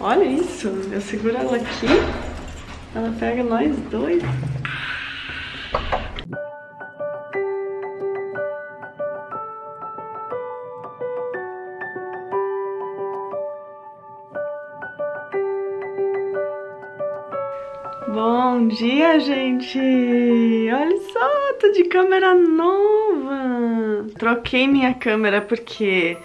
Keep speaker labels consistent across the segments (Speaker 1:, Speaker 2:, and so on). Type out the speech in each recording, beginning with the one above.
Speaker 1: Olha isso, eu seguro ela aqui, ela pega nós dois. Bom dia, gente! Olha só, tô de câmera nova! Troquei minha câmera porque...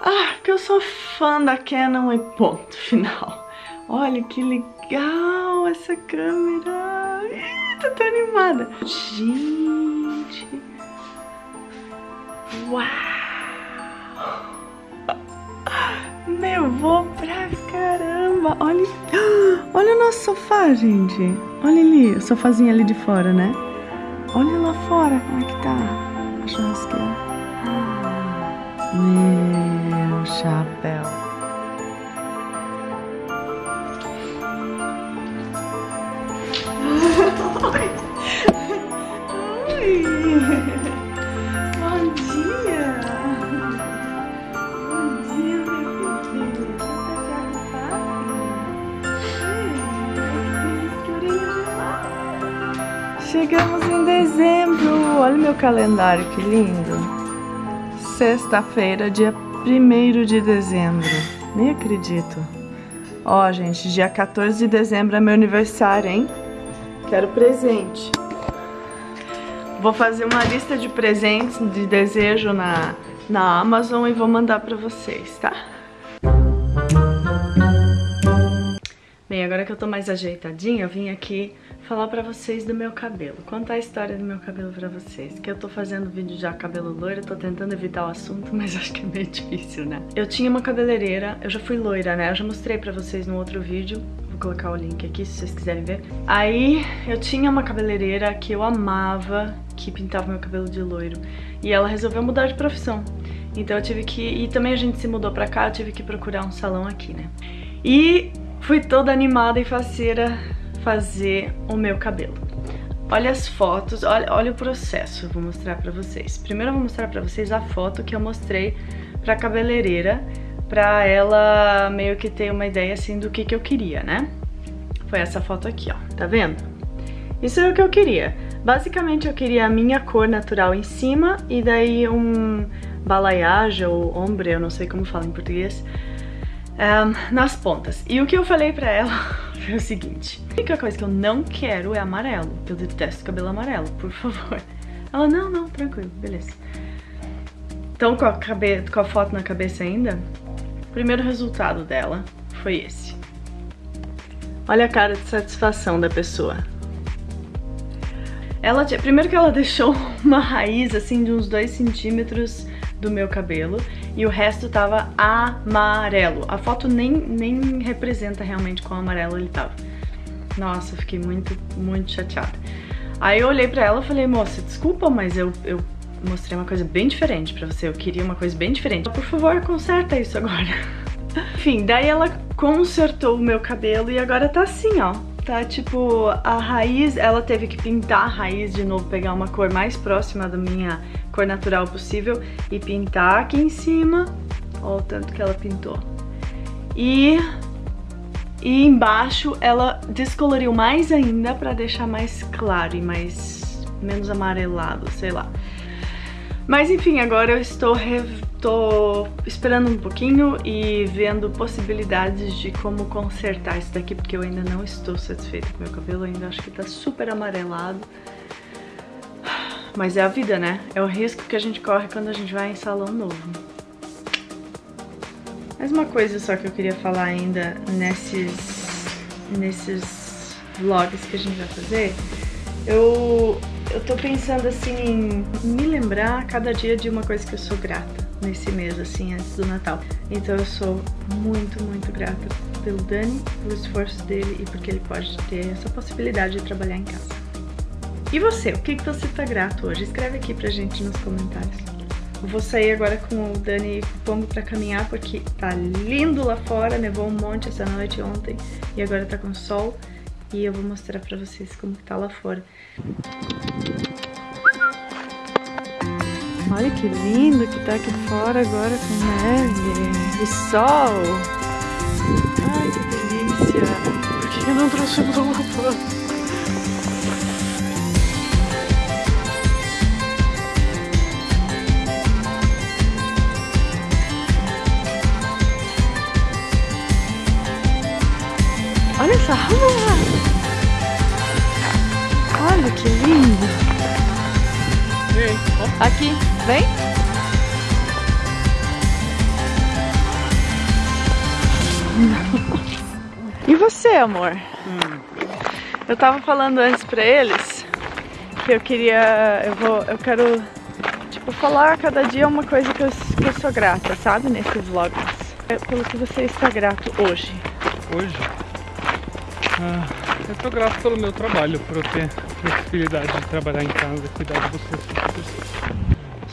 Speaker 1: Ah, porque eu sou fã da Canon e ponto final. Olha que legal essa câmera! Ih, tô tão animada! Gente! Uau! Nevou pra caramba! Olha, olha o nosso sofá, gente! Olha ali, o sofazinho ali de fora, né? Olha lá fora como é que tá a churrasqueira. Meu chapéu! Chegamos em dezembro! Olha meu calendário, que lindo! Sexta-feira, dia 1 de dezembro. Nem acredito. Ó, gente, dia 14 de dezembro é meu aniversário, hein? Quero presente. Vou fazer uma lista de presentes de desejo na, na Amazon e vou mandar pra vocês, tá? Agora que eu tô mais ajeitadinha, eu vim aqui falar pra vocês do meu cabelo. Contar a história do meu cabelo pra vocês. Que eu tô fazendo vídeo já cabelo loiro, tô tentando evitar o assunto, mas acho que é meio difícil, né? Eu tinha uma cabeleireira, eu já fui loira, né? Eu já mostrei pra vocês no outro vídeo. Vou colocar o link aqui se vocês quiserem ver. Aí eu tinha uma cabeleireira que eu amava, que pintava meu cabelo de loiro. E ela resolveu mudar de profissão. Então eu tive que... E também a gente se mudou pra cá, eu tive que procurar um salão aqui, né? E fui toda animada e faceira fazer o meu cabelo. Olha as fotos, olha, olha o processo, eu vou mostrar pra vocês. Primeiro eu vou mostrar pra vocês a foto que eu mostrei pra cabeleireira, pra ela meio que ter uma ideia assim do que, que eu queria, né? Foi essa foto aqui, ó, tá vendo? Isso é o que eu queria. Basicamente eu queria a minha cor natural em cima e daí um balayage ou ombre, eu não sei como fala em português, um, nas pontas. E o que eu falei pra ela foi o seguinte, a única coisa que eu não quero é amarelo. Eu detesto cabelo amarelo, por favor. Ela, não, não, tranquilo, beleza. Então, com a, cabe com a foto na cabeça ainda, o primeiro resultado dela foi esse. Olha a cara de satisfação da pessoa. Ela, primeiro que ela deixou uma raiz assim de uns 2 centímetros do meu cabelo e o resto tava amarelo. A foto nem, nem representa realmente qual amarelo ele tava. Nossa, eu fiquei muito, muito chateada. Aí eu olhei pra ela e falei, moça, desculpa, mas eu, eu mostrei uma coisa bem diferente pra você. Eu queria uma coisa bem diferente. Por favor, conserta isso agora. Enfim, daí ela consertou o meu cabelo e agora tá assim, ó. Tá tipo, a raiz, ela teve que pintar a raiz de novo, pegar uma cor mais próxima da minha cor natural possível e pintar aqui em cima. Olha o tanto que ela pintou. E, e embaixo ela descoloriu mais ainda pra deixar mais claro e mais menos amarelado, sei lá. Mas enfim, agora eu estou, tô esperando um pouquinho e vendo possibilidades de como consertar isso daqui, porque eu ainda não estou satisfeita com meu cabelo, ainda acho que tá super amarelado. Mas é a vida, né? É o risco que a gente corre quando a gente vai em salão novo. Mais uma coisa só que eu queria falar ainda nesses, nesses vlogs que a gente vai fazer. Eu eu tô pensando assim em me lembrar cada dia de uma coisa que eu sou grata nesse mês, assim, antes do Natal. Então eu sou muito, muito grata pelo Dani, pelo esforço dele e porque ele pode ter essa possibilidade de trabalhar em casa. E você, o que, que você tá grato hoje? Escreve aqui pra gente nos comentários. Vou sair agora com o Dani Pombo pra caminhar porque tá lindo lá fora, nevou um monte essa noite ontem e agora tá com sol e eu vou mostrar pra vocês como tá lá fora. Olha que lindo que tá aqui fora agora com neve e sol. Ai, que delícia. Por que eu não trouxe lupa? Olha essa rua! Olha que lindo! Aqui, vem! E você, amor? Hum. Eu tava falando antes pra eles que eu queria. Eu vou. Eu quero tipo falar cada dia uma coisa que eu, que eu sou grata, sabe? Nesses vlogs. É pelo que você está grato hoje.
Speaker 2: Hoje? Ah, eu tô grato pelo meu trabalho, por eu ter flexibilidade de trabalhar em casa e cuidar de vocês.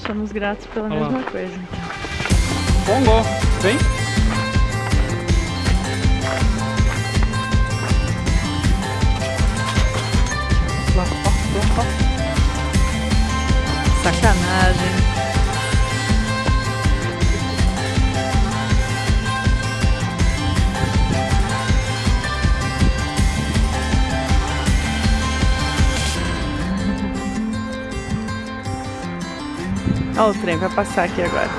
Speaker 1: Somos gratos pela Olá. mesma coisa, então.
Speaker 2: Bongo, vem!
Speaker 1: Olha o trem, vai passar aqui agora.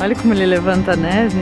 Speaker 1: Olha como ele levanta a neve.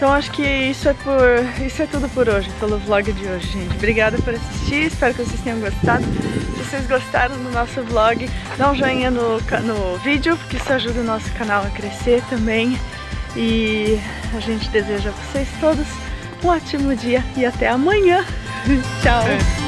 Speaker 1: Então acho que isso é, por, isso é tudo por hoje, pelo vlog de hoje, gente. Obrigada por assistir, espero que vocês tenham gostado. Se vocês gostaram do nosso vlog, dá um joinha no, no vídeo, porque isso ajuda o nosso canal a crescer também. E a gente deseja a vocês todos um ótimo dia e até amanhã. Tchau! É.